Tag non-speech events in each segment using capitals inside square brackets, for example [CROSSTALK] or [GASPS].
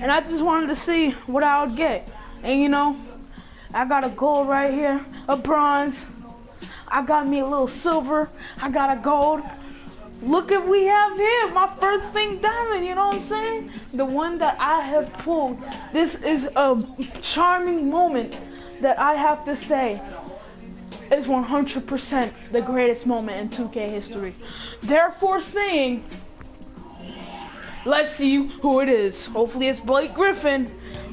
and I just wanted to see what I would get. And you know, I got a gold right here, a bronze. I got me a little silver. I got a gold. Look at we have here, my first thing diamond, you know what I'm saying? The one that I have pulled. This is a charming moment that I have to say is 100% the greatest moment in 2K history. Therefore saying, let's see who it is. Hopefully it's Blake Griffin.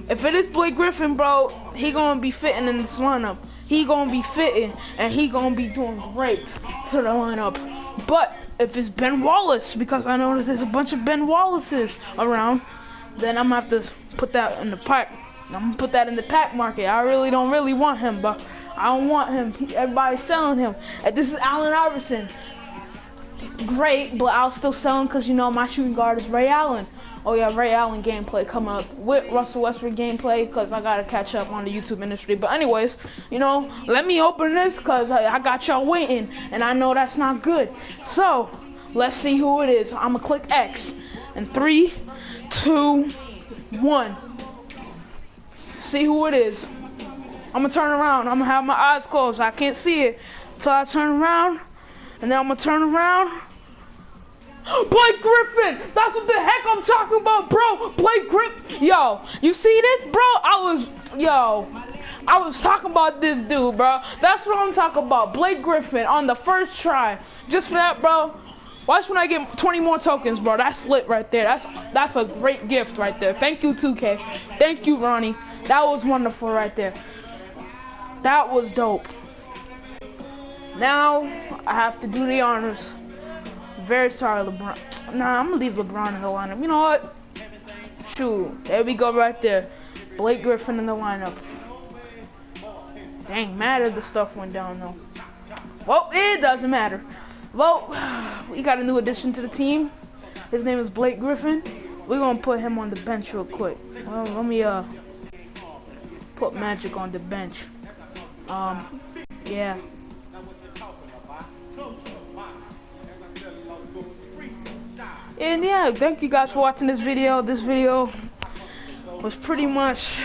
If it is Blake Griffin, bro, he gonna be fitting in this lineup. He gonna be fitting and he gonna be doing great to the lineup. But if it's Ben Wallace, because I noticed there's a bunch of Ben Wallaces around, then I'm gonna have to put that in the pack. I'm gonna put that in the pack market. I really don't really want him, but I don't want him. Everybody's selling him. And this is Allen Iverson. Great, but I'll still sell him because you know my shooting guard is Ray Allen. Oh yeah, Ray Allen gameplay coming up with Russell Westbrook gameplay because I gotta catch up on the YouTube industry. But anyways, you know, let me open this because I, I got y'all waiting and I know that's not good. So let's see who it is. I'm gonna click X and three, two, one. See who it is. I'm gonna turn around. I'm gonna have my eyes closed. I can't see it until I turn around, and then I'm gonna turn around. [GASPS] Blake Griffin! That's what the heck I'm talking about, bro! Blake Griffin! Yo, you see this, bro? I was, yo, I was talking about this dude, bro. That's what I'm talking about. Blake Griffin on the first try. Just for that, bro. Watch when I get 20 more tokens, bro. That's lit right there. That's that's a great gift right there. Thank you, 2K. Thank you, Ronnie. That was wonderful right there. That was dope. Now I have to do the honors. Very sorry, LeBron. Nah, I'm gonna leave LeBron in the lineup. You know what? Shoot, there we go right there. Blake Griffin in the lineup. Dang, mad the stuff went down though. Well, it doesn't matter. Well, [SIGHS] we got a new addition to the team. His name is Blake Griffin. We're gonna put him on the bench real quick. Well, let me uh put Magic on the bench. Um, yeah. Yeah, thank you guys for watching this video. This video was pretty much,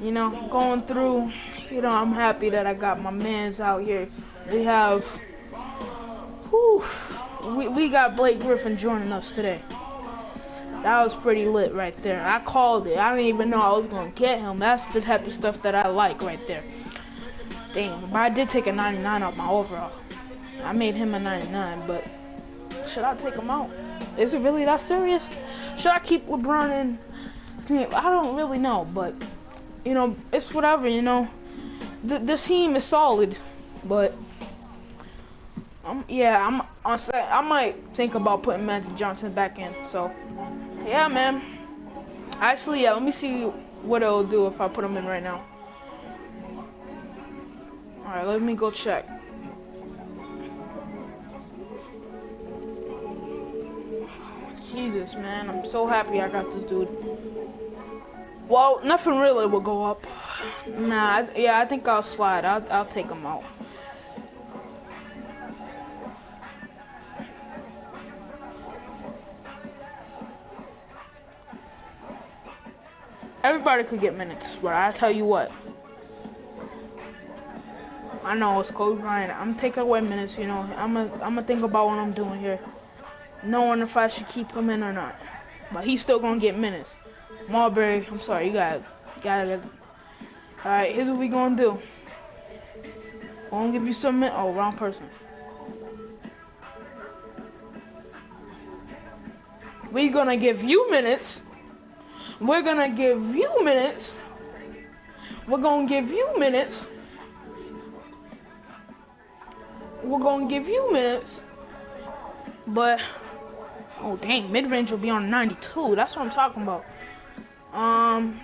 you know, going through, you know, I'm happy that I got my mans out here. We have, whew, we, we got Blake Griffin joining us today. That was pretty lit right there. I called it. I didn't even know I was going to get him. That's the type of stuff that I like right there. Damn, but I did take a 99 off my overall. I made him a 99, but should I take him out? Is it really that serious? Should I keep LeBron in? I don't really know, but you know, it's whatever. You know, the this team is solid, but um, yeah, I'm I might think about putting Magic Johnson back in. So yeah, man. Actually, yeah, let me see what it'll do if I put him in right now. Alright, let me go check. Jesus, man. I'm so happy I got this dude. Well, nothing really will go up. Nah, yeah, I think I'll slide. I'll, I'll take him out. Everybody could get minutes, but I tell you what. I know it's Kobe Bryant. I'm taking away minutes, you know. I'm gonna I'm gonna think about what I'm doing here, knowing if I should keep him in or not. But he's still gonna get minutes. Marbury, I'm sorry, you got you gotta. All right, here's what we gonna do. I'm gonna give you some minutes. Oh, wrong person. We're gonna give you minutes we're gonna give you minutes. We're gonna give you minutes. We're gonna give you minutes. But oh dang, mid range will be on 92. That's what I'm talking about. Um,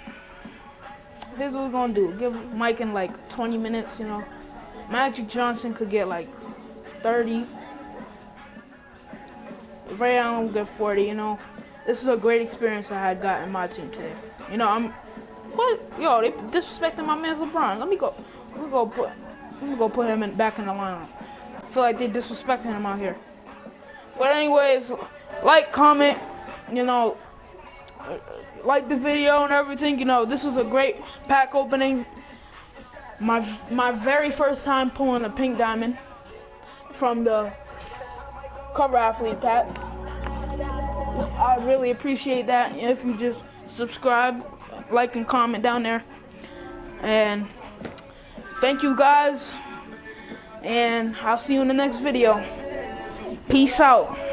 here's what we're gonna do. Give Mike in like 20 minutes. You know, Magic Johnson could get like 30. Ray Allen will get 40. You know this is a great experience I had got in my team today. You know, I'm what yo, they disrespecting my man LeBron. Let me go let me go put let me go put him in back in the lineup. I feel like they disrespecting him out here. But anyways, like, comment, you know, like the video and everything. You know, this was a great pack opening. My my very first time pulling a pink diamond from the cover athlete pack. I really appreciate that if you just subscribe, like, and comment down there. And thank you guys. And I'll see you in the next video. Peace out.